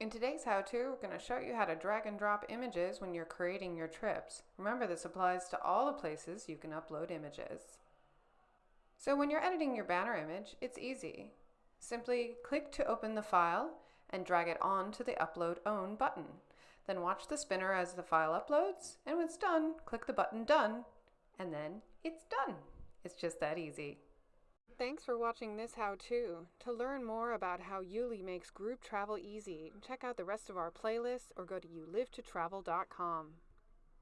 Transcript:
In today's how-to, we're going to show you how to drag and drop images when you're creating your trips. Remember this applies to all the places you can upload images. So when you're editing your banner image, it's easy. Simply click to open the file and drag it on to the Upload Own button. Then watch the spinner as the file uploads, and when it's done, click the button Done, and then it's done. It's just that easy. Thanks for watching this how-to. To learn more about how YouLi makes group travel easy, check out the rest of our playlists or go to youlivetotravel.com.